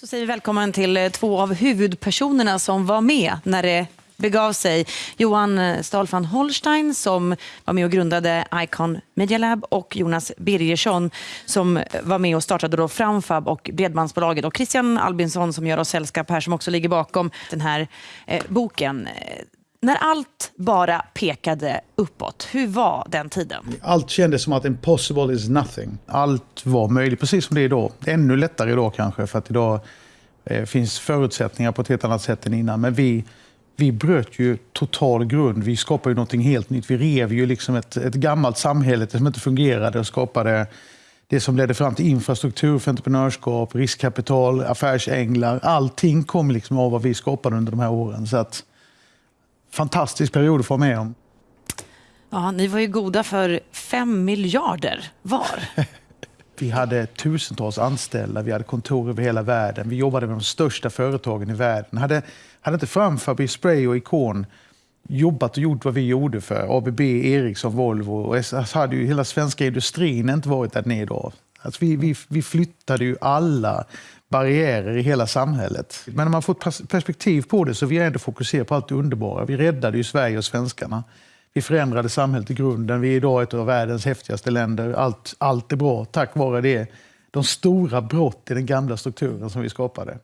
Så säger vi välkommen till eh, två av huvudpersonerna som var med när det begav sig. Johan eh, Stahl van Holstein som var med och grundade Icon Media Lab och Jonas Birgersson som var med och startade då Framfab och Bredbandsbolaget och Christian Albinsson som gör oss sällskap här som också ligger bakom den här eh, boken. När allt bara pekade uppåt, hur var den tiden? Allt kändes som att impossible is nothing. Allt var möjligt, precis som det är idag. Ännu lättare idag kanske, för att idag eh, finns förutsättningar på ett helt annat sätt än innan. Men vi, vi bröt ju total grund. Vi skapade ju någonting helt nytt. Vi rev ju liksom ett, ett gammalt samhälle som inte fungerade och skapade det som ledde fram till infrastruktur för entreprenörskap, riskkapital, affärsänglar. Allting kom liksom av vad vi skapade under de här åren. Så att, fantastisk period att få med om. Ja, ni var ju goda för fem miljarder var. Vi hade tusentals anställda, vi hade kontor över hela världen. Vi jobbade med de största företagen i världen. Hade, hade inte Framfab, Spray och Ikon jobbat och gjort vad vi gjorde för ABB, Ericsson, Volvo och hade ju hela svenska industrin inte varit där nere idag. Alltså vi, vi, vi flyttade ju alla barriärer i hela samhället. Men när man får perspektiv på det så vi ändå fokuserar på allt det underbara. Vi räddade ju Sverige och svenskarna. Vi förändrade samhället i grunden. Vi är idag ett av världens häftigaste länder. Allt, allt är bra tack vare det. De stora brott i den gamla strukturen som vi skapade.